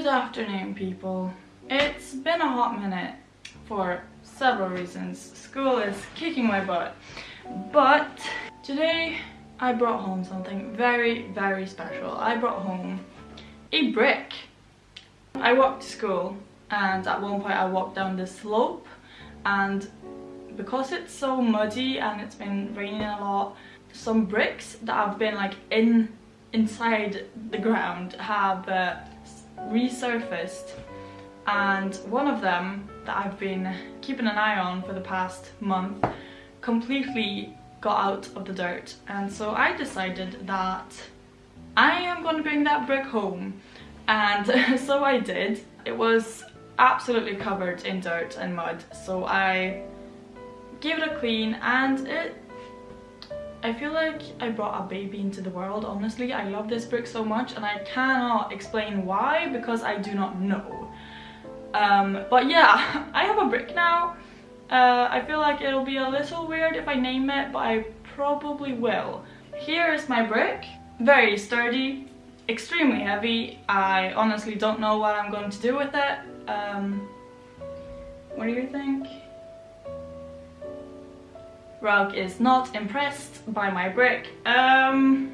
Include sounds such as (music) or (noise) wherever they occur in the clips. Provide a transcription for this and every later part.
Good afternoon people. It's been a hot minute for several reasons. School is kicking my butt. But today I brought home something very very special. I brought home a brick. I walked to school and at one point I walked down this slope and because it's so muddy and it's been raining a lot some bricks that have been like in inside the ground have uh, resurfaced. And one of them that I've been keeping an eye on for the past month completely got out of the dirt. And so I decided that I am going to bring that brick home. And (laughs) so I did. It was absolutely covered in dirt and mud. So I gave it a clean and it I feel like I brought a baby into the world, honestly. I love this brick so much and I cannot explain why because I do not know. Um, but yeah, (laughs) I have a brick now. Uh, I feel like it'll be a little weird if I name it, but I probably will. Here is my brick. Very sturdy, extremely heavy. I honestly don't know what I'm going to do with it. Um, what do you think? Rug is not impressed by my brick. Um,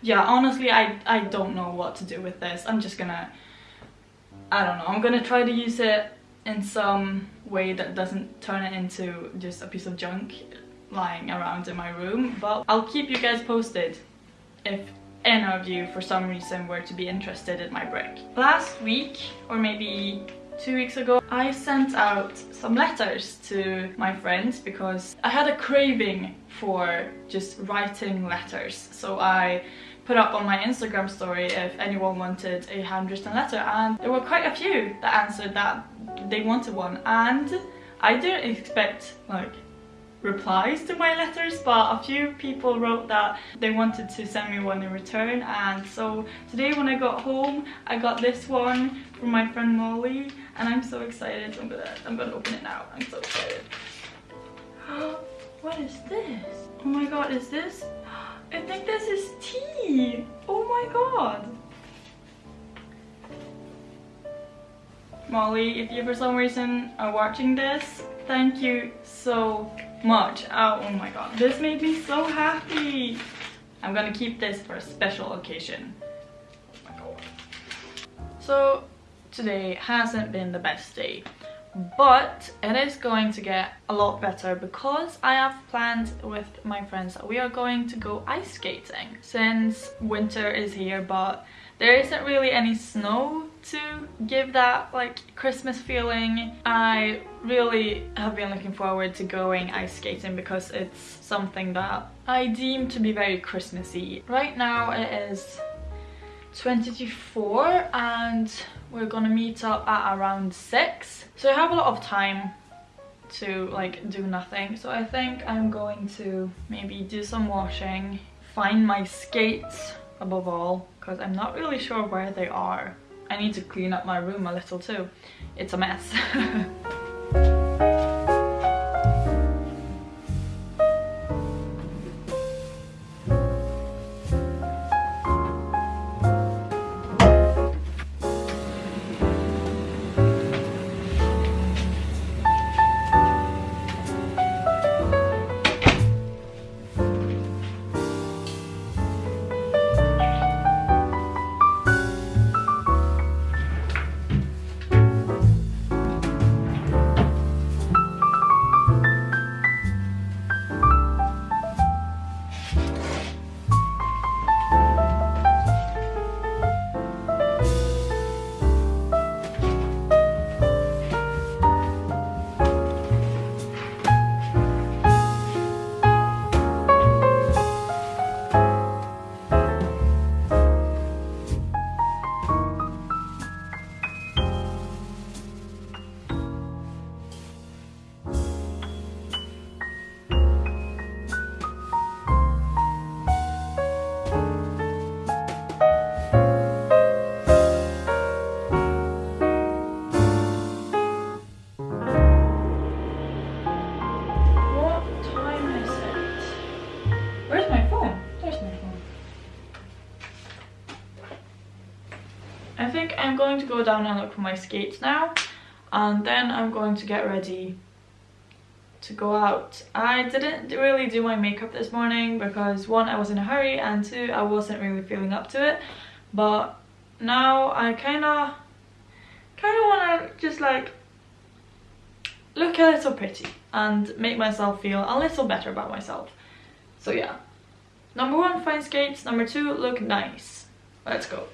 yeah, honestly, I, I don't know what to do with this. I'm just gonna, I don't know, I'm gonna try to use it in some way that doesn't turn it into just a piece of junk lying around in my room. But I'll keep you guys posted if any of you for some reason were to be interested in my brick. Last week, or maybe two weeks ago I sent out some letters to my friends because I had a craving for just writing letters. So I put up on my Instagram story if anyone wanted a handwritten letter and there were quite a few that answered that they wanted one. And I didn't expect like replies to my letters but a few people wrote that they wanted to send me one in return. And so today when I got home I got this one from my friend Molly and I'm so excited I'm gonna I'm gonna open it now I'm so excited (gasps) what is this oh my god is this I think this is tea oh my god Molly if you for some reason are watching this thank you so much. Oh, oh my god, this made me so happy. I'm gonna keep this for a special occasion. Oh my god. so today hasn't been the best day but it is going to get a lot better because I have planned with my friends that we are going to go ice skating since winter is here but there isn't really any snow to give that like Christmas feeling. I really have been looking forward to going ice skating because it's something that I deem to be very Christmassy. Right now it is 24 and we're gonna meet up at around 6 so I have a lot of time to like do nothing. So I think I'm going to maybe do some washing find my skates above all because I'm not really sure where they are. I need to clean up my room a little too. It's a mess (laughs) I think I'm going to go down and look for my skates now and then I'm going to get ready to go out. I didn't really do my makeup this morning because one, I was in a hurry and two, I wasn't really feeling up to it. But now I kind of kind of want to just like look a little pretty and make myself feel a little better about myself. So yeah. Number one, find skates. Number two, look nice. Let's go.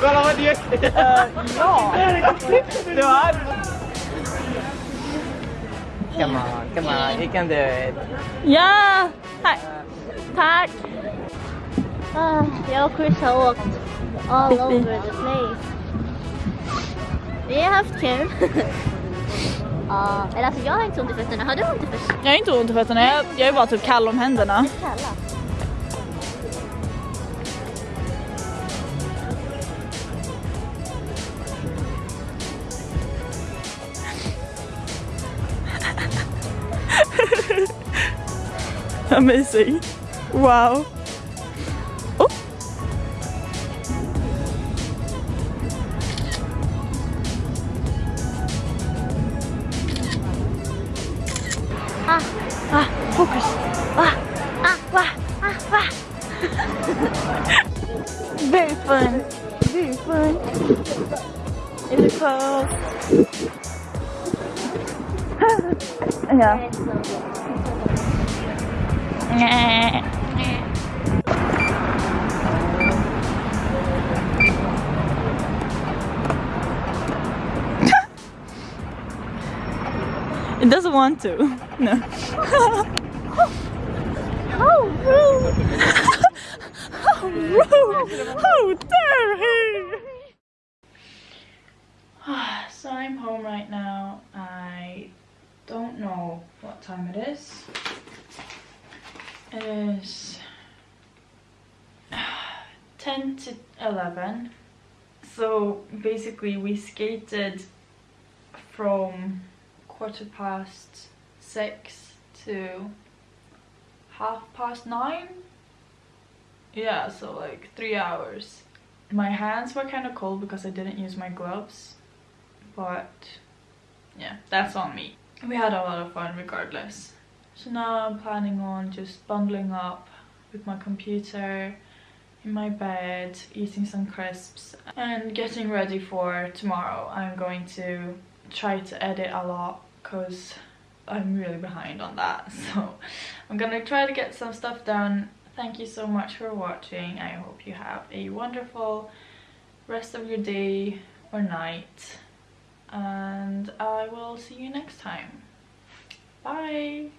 Kolla vad det Ja! Det var... Come on, come on, you can do it. Ja! Tack! Tack! Ah, jag och Chris har åkt all over the place. Vi har haft kul. Ja, eller alltså jag har inte ont i fötterna. Har du ont i fötterna? Jag har inte ont i fötterna, jag, jag är bara typ kall om händerna. Kalla. (laughs) Amazing. Wow. Focus. Ah, ah, wah, ah, wah. (laughs) very fun. Very fun. Is it close? yeah. (laughs) It doesn't want to. (laughs) No. How rude! (laughs) How rude! How dare he! Ah, so I'm home right now. I don't know what time it is. It is ah, 10 to 11. So basically we skated from quarter past six to half past nine. Yeah, so like three hours. My hands were kind of cold because I didn't use my gloves, but yeah, that's on me. we had a lot of fun regardless. So now I'm planning on just bundling up with my computer in my bed, eating some crisps and getting ready for tomorrow. I'm going to try to edit a lot because I'm really behind on that. (laughs) So I'm gonna try to get some stuff done. Thank you so much for watching. I hope you have a wonderful rest of your day or night and I will see you next time. Bye!